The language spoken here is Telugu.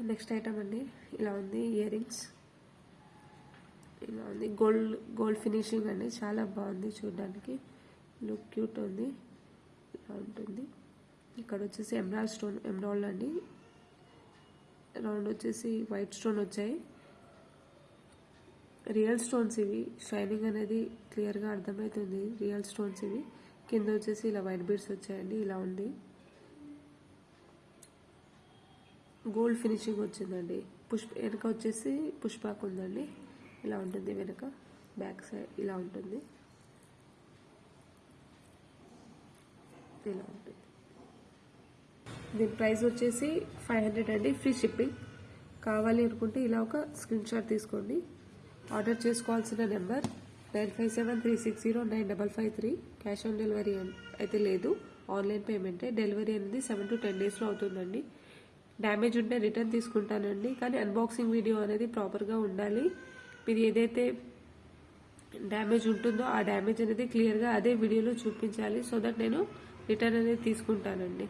నెక్స్ట్ ఐటమ్ అండి. ఇలా ఉంది ఇయర్ రింగ్స్ ఇలా ఉంది. గోల్డ్ గోల్డ్ ఫినిషింగ్ అండి. చాలా బాగుంది చూడడానికి. లుక్ క్యూట్ ఉంది. ఇలా ఉంటుంది. ఇక్కడ వచ్చేసి ఎమరాల్డ్ స్టోన్ ఎమరాల్డ్ అండి. రౌండ్ వచ్చేసి వైట్ స్టోన్ వచ్చాయి. రియల్ స్టోన్స్ ఇవి. షైనింగ్ అనేది క్లియర్గా అర్థమవుతుంది. రియల్ స్టోన్స్ ఇవి. కింద వచ్చేసి ఇలా వైట్ బీడ్స్ వచ్చాయండి. ఇలా ఉంది. గోల్డ్ ఫినిషింగ్ వచ్చిందండి. పుష్ప వెనక వచ్చేసి పుష్పాక్ ఉందండి. ఇలా ఉంటుంది వెనక బ్యాక్ సైడ్ ఇలా ఉంటుంది. ఇలా ఉంటుంది. దీని ప్రైస్ వచ్చేసి ఫైవ్ హండ్రెడ్ అండి ఫ్రీ షిప్పింగ్. కావాలి అనుకుంటే ఇలా ఒక స్క్రీన్ షాట్ తీసుకోండి. ఆర్డర్ చేసుకోవాల్సిన number nine five seven three six zero nine double five three. Cash on delivery అయితే లేదు. ఆన్లైన్ పేమెంటే. డెలివరీ అనేది సెవెన్ టు టెన్ డేస్లో అవుతుందండి. డ్యామేజ్ ఉంటే రిటర్న్ తీసుకుంటానండి. కానీ అన్బాక్సింగ్ వీడియో అనేది ప్రాపర్గా ఉండాలి. మీరు ఏదైతే డ్యామేజ్ ఉంటుందో ఆ డ్యామేజ్ అనేది క్లియర్గా అదే వీడియోలో చూపించాలి. సో దట్ నేను రిటర్న్ అనేది తీసుకుంటానండి.